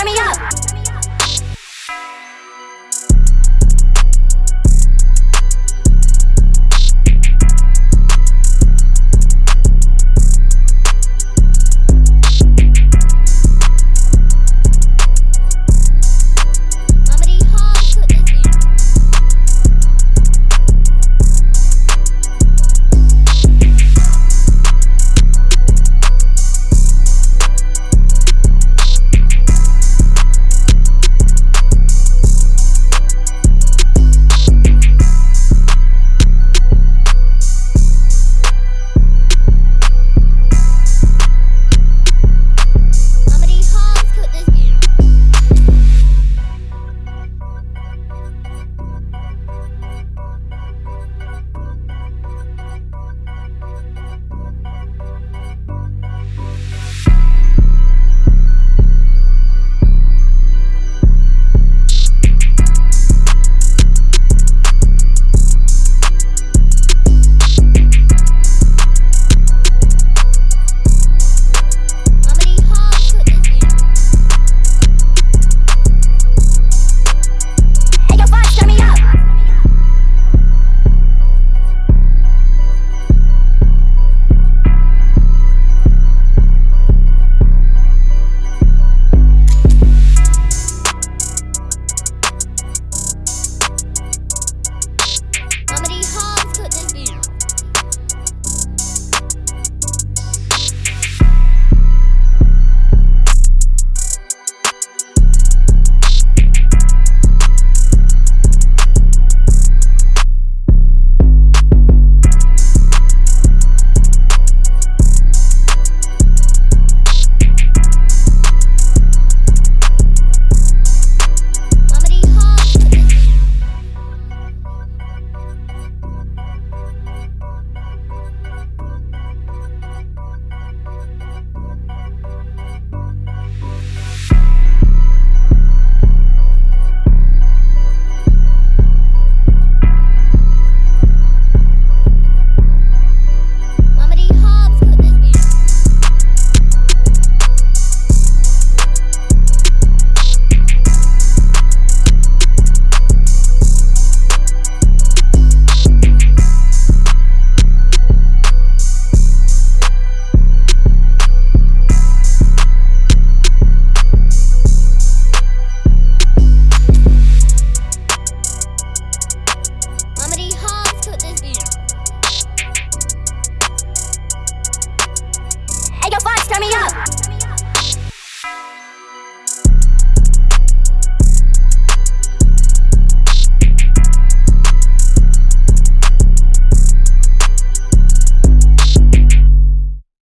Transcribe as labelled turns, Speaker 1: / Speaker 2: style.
Speaker 1: turn me up. Turn me up.